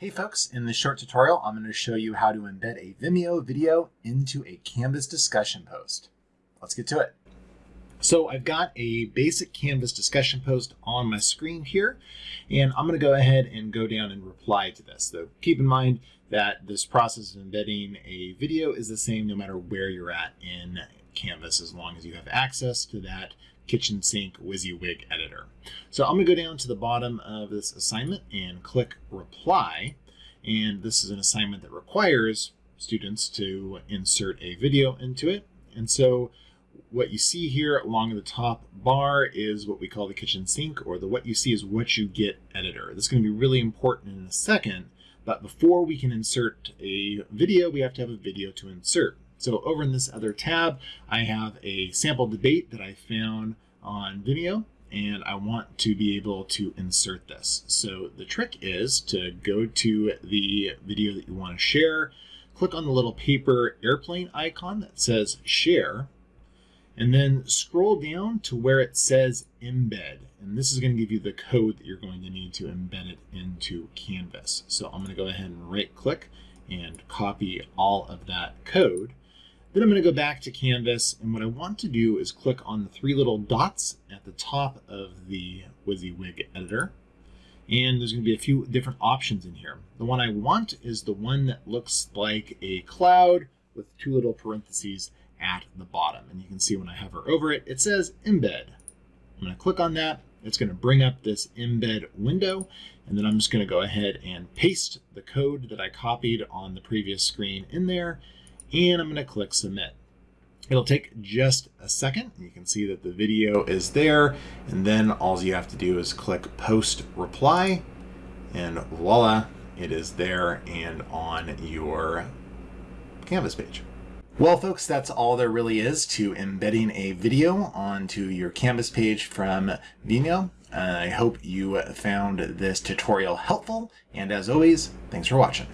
Hey folks, in this short tutorial, I'm going to show you how to embed a Vimeo video into a Canvas discussion post. Let's get to it. So I've got a basic Canvas discussion post on my screen here, and I'm going to go ahead and go down and reply to this. So keep in mind that this process of embedding a video is the same no matter where you're at in Canvas as long as you have access to that kitchen sink WYSIWYG editor. So I'm going to go down to the bottom of this assignment and click reply. And this is an assignment that requires students to insert a video into it. And so what you see here along the top bar is what we call the kitchen sink or the what you see is what you get editor. This is going to be really important in a second, but before we can insert a video, we have to have a video to insert. So over in this other tab, I have a sample debate that I found on Vimeo and I want to be able to insert this. So the trick is to go to the video that you want to share, click on the little paper airplane icon that says share, and then scroll down to where it says embed. And this is going to give you the code that you're going to need to embed it into Canvas. So I'm going to go ahead and right click and copy all of that code. Then I'm going to go back to Canvas, and what I want to do is click on the three little dots at the top of the WYSIWYG editor. And there's going to be a few different options in here. The one I want is the one that looks like a cloud with two little parentheses at the bottom. And you can see when I hover over it, it says embed. I'm going to click on that. It's going to bring up this embed window. And then I'm just going to go ahead and paste the code that I copied on the previous screen in there and I'm going to click submit. It'll take just a second. You can see that the video is there. And then all you have to do is click post reply and voila, it is there and on your Canvas page. Well, folks, that's all there really is to embedding a video onto your Canvas page from Vimeo. I hope you found this tutorial helpful. And as always, thanks for watching.